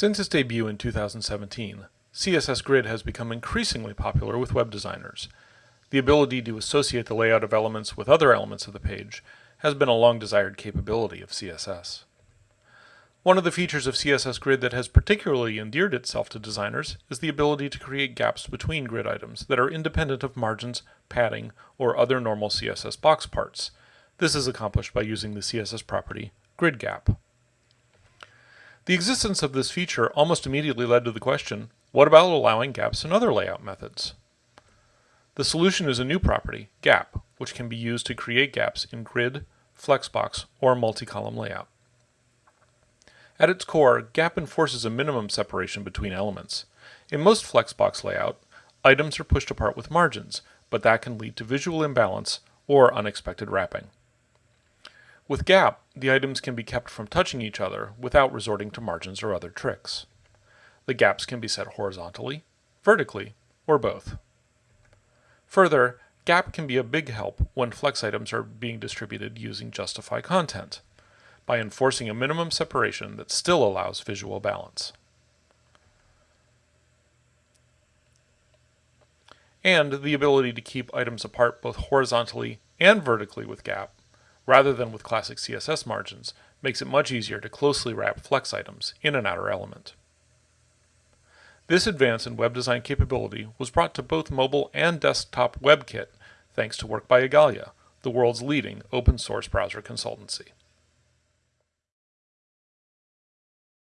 Since its debut in 2017, CSS Grid has become increasingly popular with web designers. The ability to associate the layout of elements with other elements of the page has been a long desired capability of CSS. One of the features of CSS Grid that has particularly endeared itself to designers is the ability to create gaps between grid items that are independent of margins, padding, or other normal CSS box parts. This is accomplished by using the CSS property gridGap. The existence of this feature almost immediately led to the question, what about allowing gaps in other layout methods? The solution is a new property, gap, which can be used to create gaps in grid, flexbox, or multi-column layout. At its core, gap enforces a minimum separation between elements. In most flexbox layout, items are pushed apart with margins, but that can lead to visual imbalance or unexpected wrapping. With gap, the items can be kept from touching each other without resorting to margins or other tricks. The gaps can be set horizontally, vertically, or both. Further, gap can be a big help when flex items are being distributed using justify content by enforcing a minimum separation that still allows visual balance. And the ability to keep items apart both horizontally and vertically with gap rather than with classic CSS margins, makes it much easier to closely wrap flex items in an outer element. This advance in web design capability was brought to both mobile and desktop WebKit thanks to work by Igalia, the world's leading open source browser consultancy.